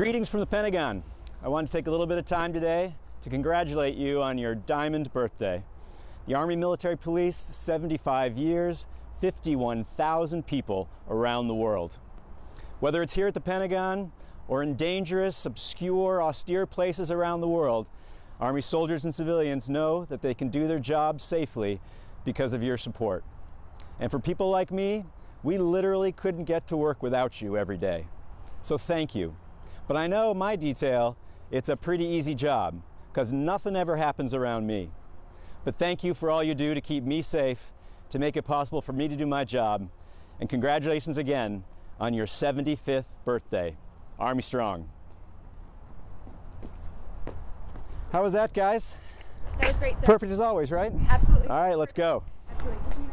Greetings from the Pentagon. I want to take a little bit of time today to congratulate you on your diamond birthday. The Army Military Police, 75 years, 51,000 people around the world. Whether it's here at the Pentagon or in dangerous, obscure, austere places around the world, Army soldiers and civilians know that they can do their job safely because of your support. And for people like me, we literally couldn't get to work without you every day. So thank you. But I know my detail, it's a pretty easy job because nothing ever happens around me. But thank you for all you do to keep me safe, to make it possible for me to do my job. And congratulations again on your 75th birthday. Army Strong. How was that, guys? That was great, sir. Perfect as always, right? Absolutely. All right, let's go. Absolutely.